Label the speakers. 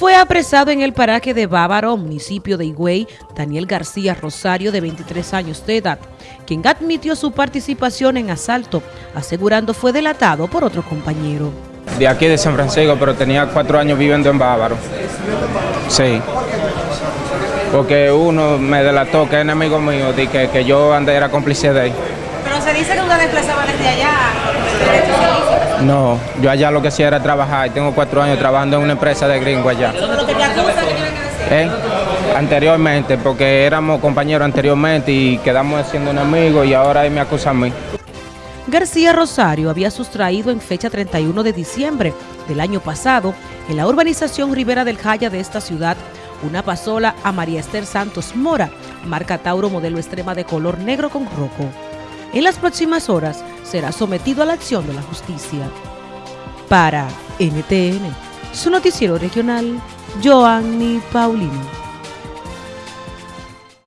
Speaker 1: Fue apresado en el paraje de Bávaro, municipio de Higüey, Daniel García Rosario, de 23 años de edad, quien admitió su participación en asalto, asegurando fue delatado por otro compañero.
Speaker 2: De aquí de San Francisco, pero tenía cuatro años viviendo en Bávaro. Sí. Porque uno me delató que es enemigo mío, de que, que yo andé era cómplice de él.
Speaker 3: Pero se dice que usted desplazaba desde allá.
Speaker 2: No, yo allá lo que hacía era trabajar. y Tengo cuatro años trabajando en una empresa de gringo allá. ¿Eh? Anteriormente, porque éramos compañeros anteriormente y quedamos siendo enemigos y ahora él me acusa a mí.
Speaker 1: García Rosario había sustraído en fecha 31 de diciembre del año pasado en la urbanización Rivera del Jaya de esta ciudad una pasola a María Esther Santos Mora, marca Tauro modelo extrema de color negro con rojo. En las próximas horas será sometido a la acción de la justicia. Para NTN, su noticiero regional, Joanny Paulino.